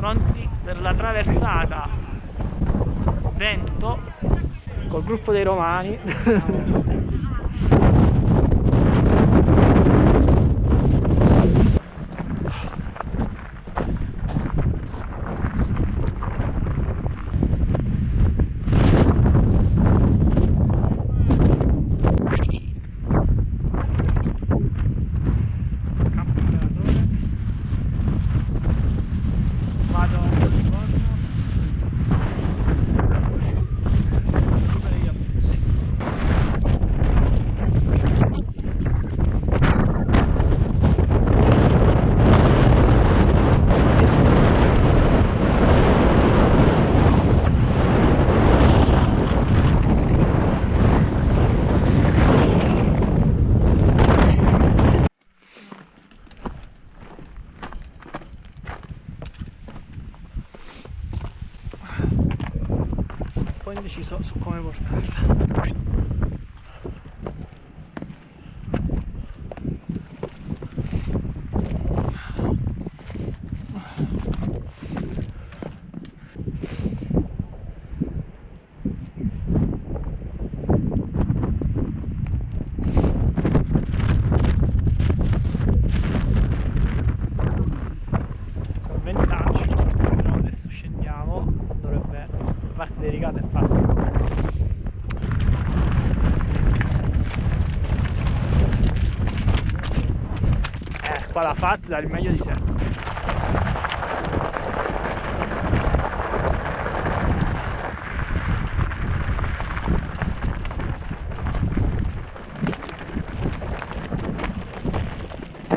pronti per la traversata. Vento col gruppo dei romani campo operatore vado a Livorno recupero gli abusi sono un po' indeciso su come portarla sono 20 lanci però adesso scendiamo dovrebbe la parte delicata è fácil eh qua l'ha fatta dà il meglio di sé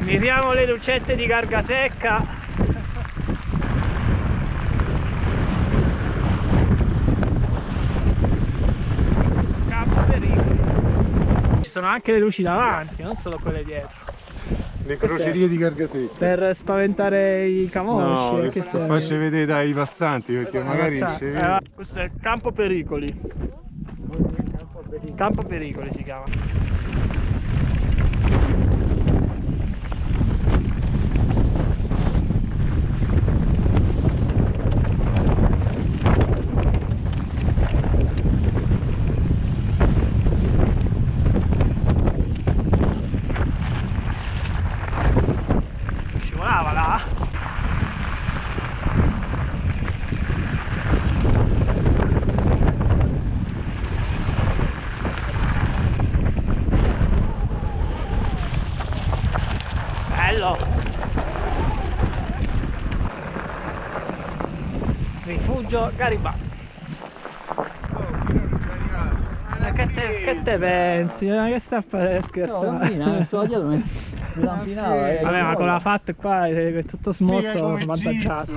miriamo le lucette di carga secca Campo pericolo. Ci sono anche le luci davanti, non solo quelle dietro. Le crocerie di Cargasecca. Per spaventare i camosci. No, eh, le che fa- serve? facci vedere dai passanti perché magari non ci Eh, questo è il campo pericoli. Campo pericoli si chiama. Scivolava là? Bello! Rifugio Garibaldi. Ma che te, che te pensi? Ma che sta a fare No, scherzare? bambina, sto dietro mi, lampinava. eh, Vabbè, ma con la fatta qua è tutto smosso, svantaggiato.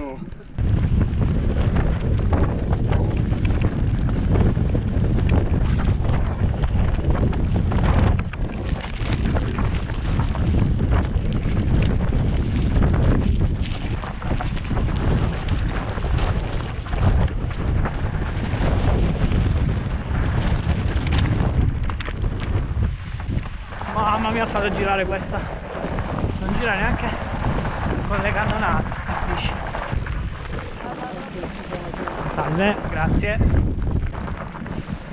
Fatto girare questa. Non gira neanche con le cannonate, sta. Salve, grazie.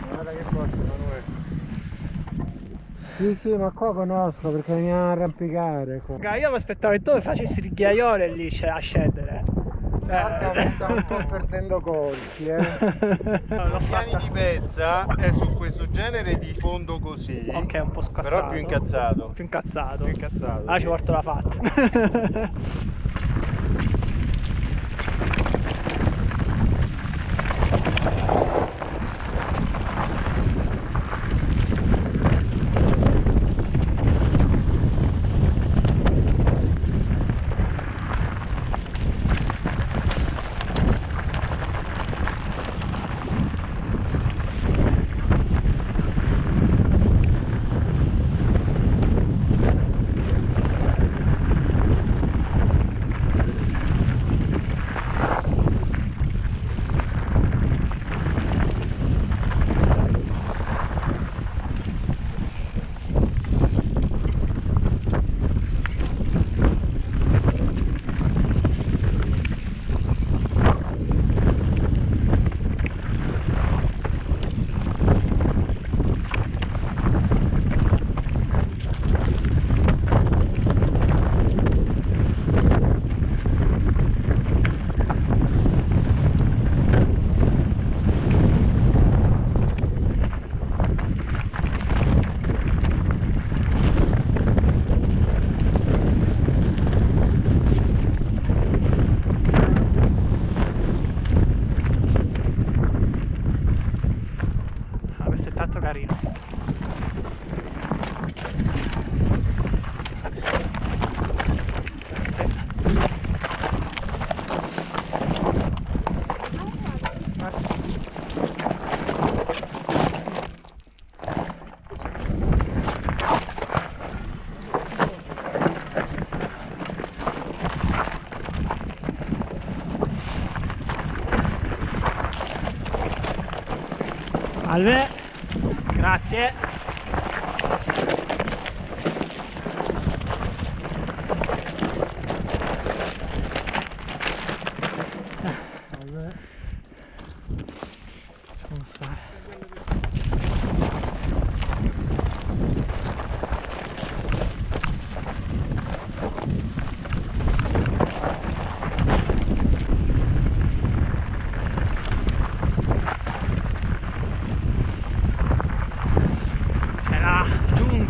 Guarda che forza. Sì, sì, ma qua conosco perché mi arrampicare. qua. Raga, Io mi aspettavo che tu facessi il ghiaione lì cioè, a scendere. Guarda, mi sta un po' perdendo colpi, eh. I piani di pezza è su questo genere di fondo così. Ok, un po' scassato. Però più incazzato. Più incazzato. Più incazzato. Allora ci porto la fatta. Salve, grazie.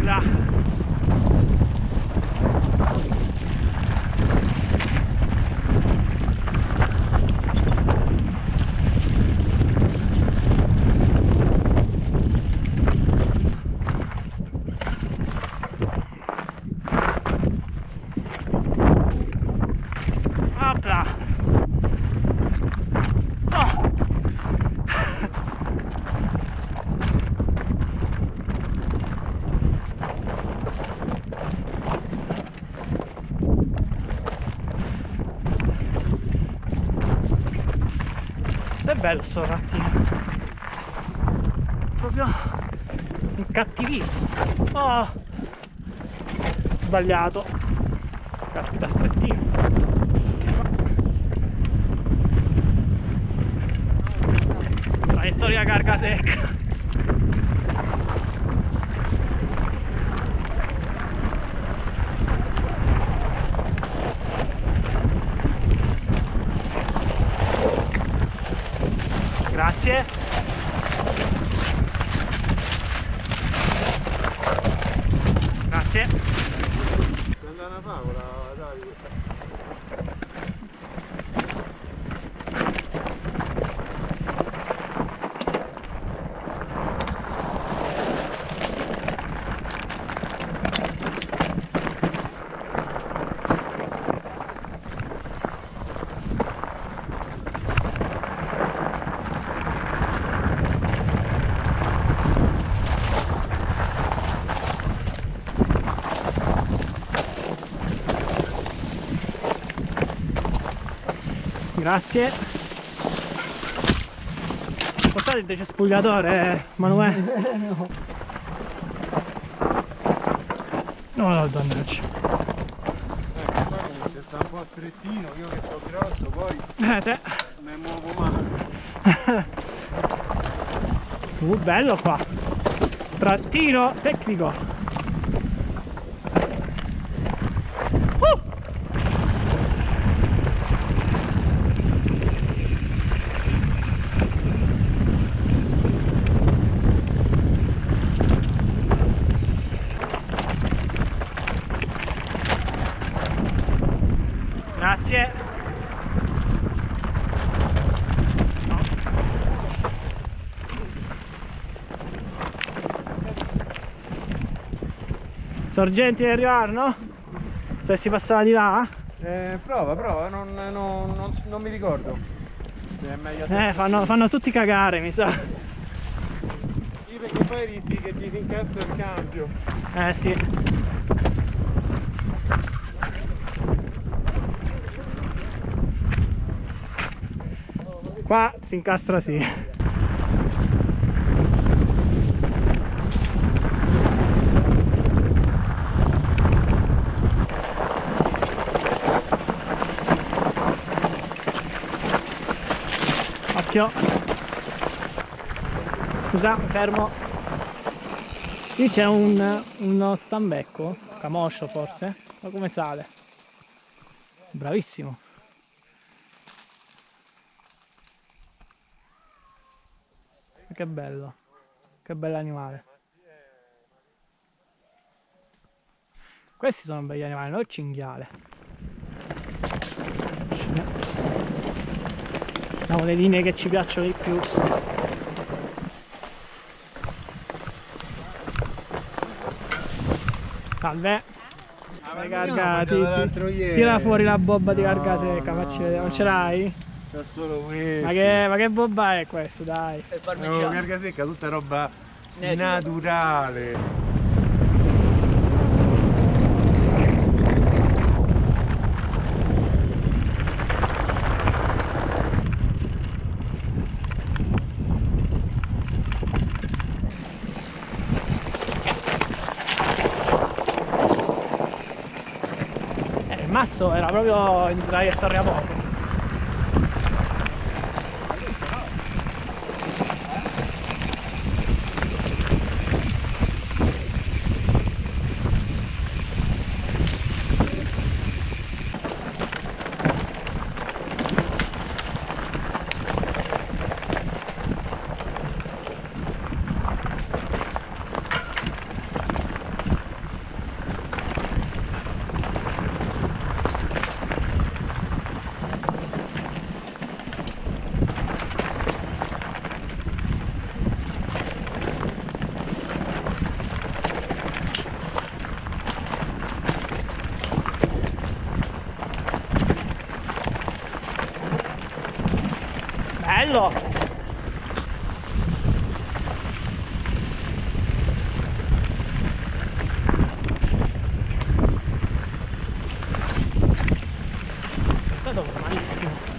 entrar bello sto rattino. Proprio incattivissimo. Oh! Sbagliato. Caspita strettino. Traiettoria carga secca. Grazie. Grazie. Sembra una favola, dai. Grazie. Portate il decespugliatore, Manuele. No, no, dannaggia. Ecco, qua sta un po' strettino, io che sono grosso, poi Eh, te. mi muovo male. Uh, bello qua. Trattino tecnico. Uh! Grazie. Sorgenti di arrivare, no? Se si passava di là? Eh, prova, prova, non, non- non- non mi ricordo. Se è meglio. Eh, fanno, fanno tutti cagare, mi sa. Sì, perché poi rischi che ti si incastra il cambio. Eh sì. Qua si incastra sì. Occhio. Scusa, fermo. Qui c'è un, uno stambecco, camoscio forse, ma come sale? Bravissimo. Che bello, che bell'animale. Questi sono belli animali, non il cinghiale. Abbiamo le linee che ci piacciono di più. Salve. Vai, carga, ti- ti- tira fuori la bobba di carga secca, facci vedere. Non ce l'hai? C'è solo questo. Ma che, ma che bobba è questo, dai? E il No, parmigiano. carga secca, tutta roba Natura. naturale. Basso era proprio in traiettoria poco. Bello! È stato malissimo.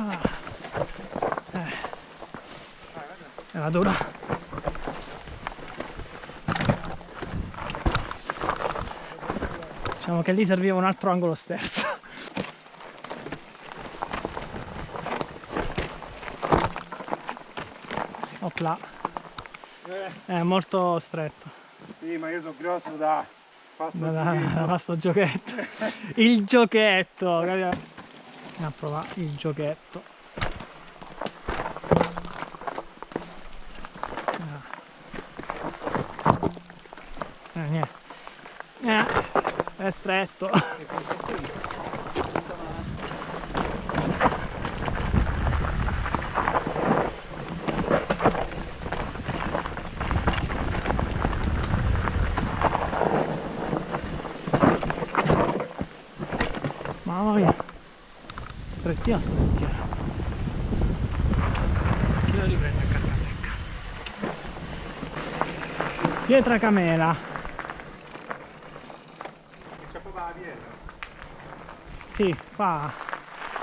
Ah. Eh. Era dura. Diciamo che lì serviva un altro angolo sterzo. Opla. È molto stretto. Sì, ma io sono grosso da pasta Da, zucchine. da questo giochetto. Il giochetto. Andiamo a provare il giochetto. Ah. Eh, niente. Eh, è stretto. Mamma mia. Strettina, strettina. Che lo riprende a carta secca. Pietra Camela. C'è proprio la pietra. Sì, qua.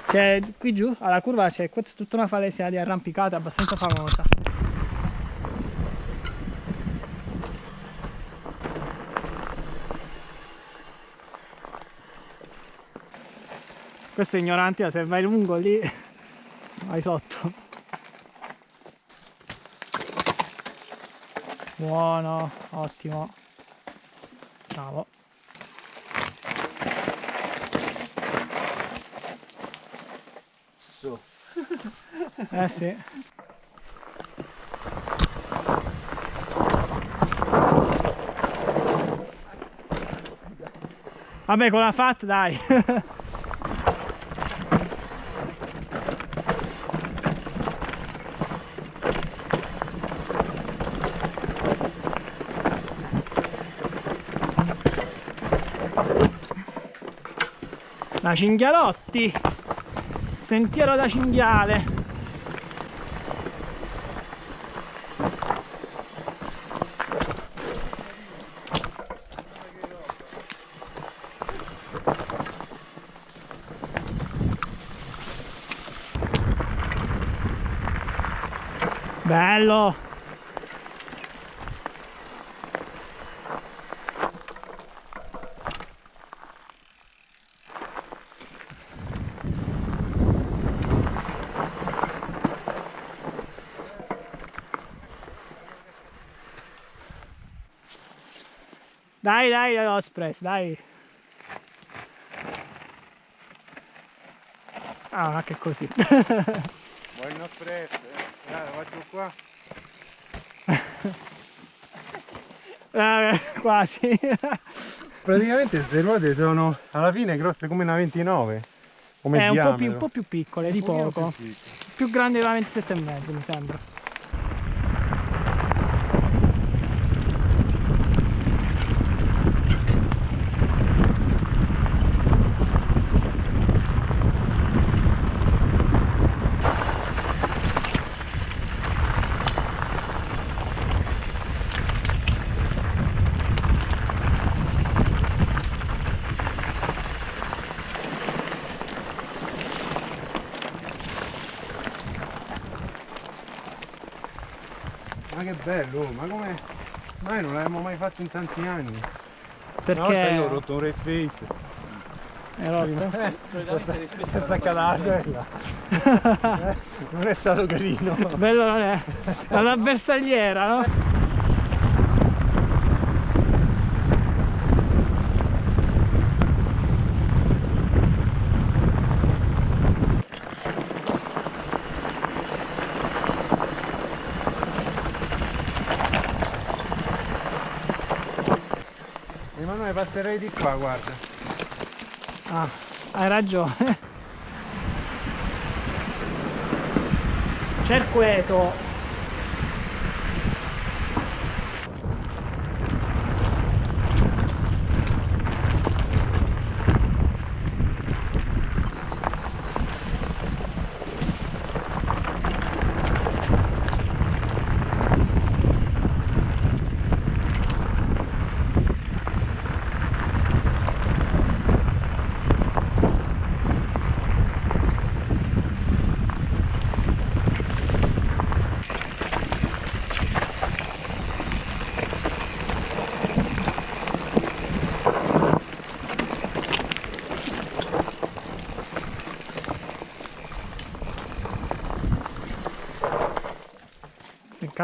C'è qui giù, alla curva c'è tutta una falesia di arrampicata abbastanza famosa. Questo è ignorante, se vai lungo lì vai sotto. Buono, ottimo. Bravo. Su. Eh sì. Vabbè con la FAT dai. La Cinghialotti. Sentiero da cinghiale. Dai, dai, Ospress, dai. Ah, che così. Buon un eh. Dai, vai giù qua. Vabbè, quasi. Praticamente queste ruote sono alla fine grosse come una 29. Come eh, un po, più, un po' più piccole, un di poco. Più, più grande la 27,5 mi sembra. Bello, oh, ma come... Ma non l'abbiamo mai fatto in tanti anni. Perché Una volta io ho rotto un race face. è rotto. Sta- è staccata. Eh, Non è stato carino. Bello non è. È una bersagliera, no? Emanuele passerei di qua, guarda. Ah, hai ragione. Cerqueto.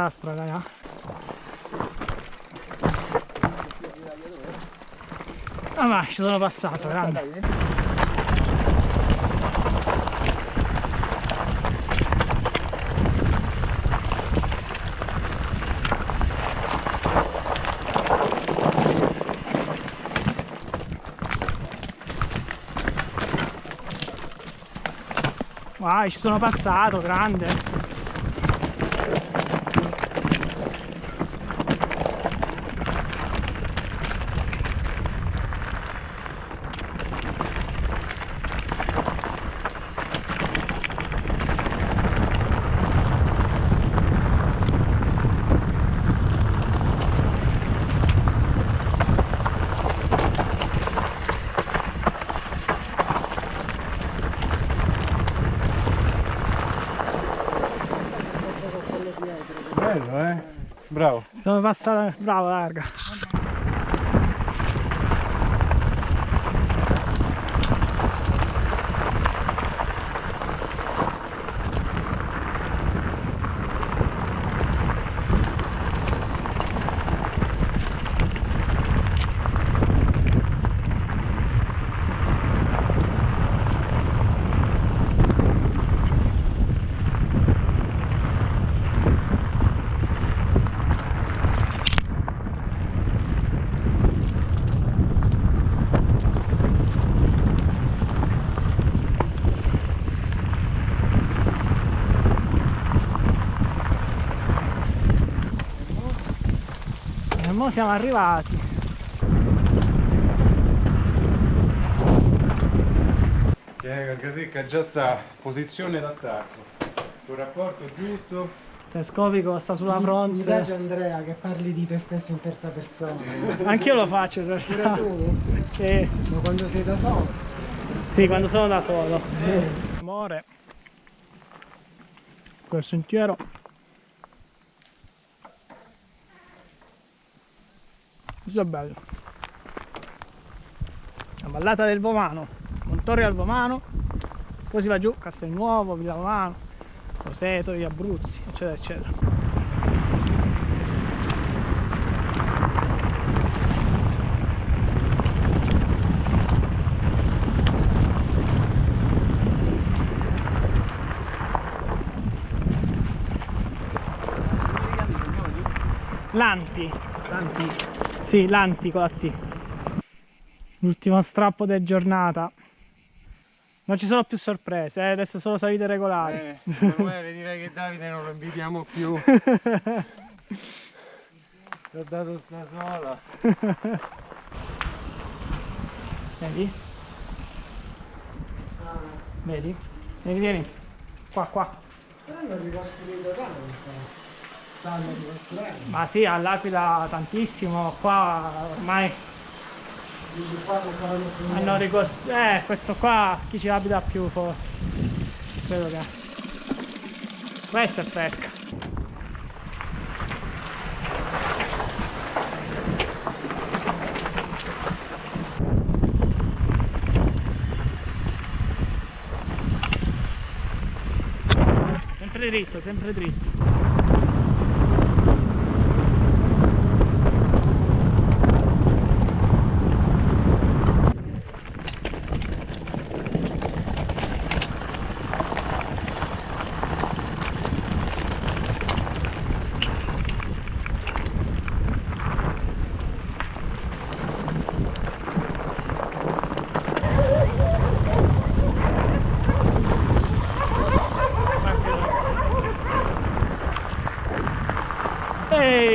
Incastra, dai. ah. Ah ma ci sono passato, grande. Vai, ci sono passato, grande. Bello, eh? Bravo. Sono passato, bravo larga. Mo siamo arrivati. Tieni Casecca già sta posizione d'attacco. Il rapporto giusto. Telescopico sta sulla Mi fronte. piace Andrea che parli di te stesso in terza persona. Anch'io lo faccio in Pure realtà. tu? Sì, Ma quando sei da solo? sì, quando sono da solo. Amore. Quel sentiero. Tutto bello. La ballata del Vomano, Montorre al Vomano, poi si va giù, Castelnuovo, Villa Vomano, Roseto, gli Abruzzi, eccetera, eccetera. Lanti. Lanti. Sì, Lanti con la T. L'ultimo strappo del giornata. Non ci sono più sorprese, eh, adesso solo salite regolari. Bene, Emanuele direi che Davide non lo invitiamo più. Ti ho dato sta sola. Vedi? Vedi? Vieni, vieni. Qua, qua. Hanno ricostruito tanto. Ma sì, all'Aquila tantissimo, qua ormai hanno ricostruito... Eh, questo qua, chi ci abita più forse. Credo che... Questa è fresca. Sempre dritto, sempre dritto.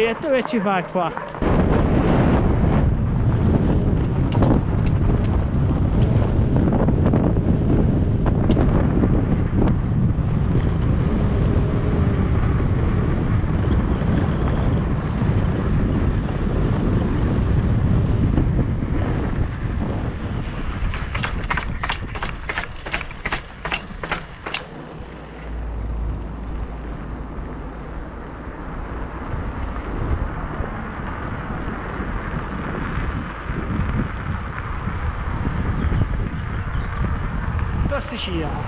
Ehi, e tu che ci Yeah.